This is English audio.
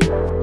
you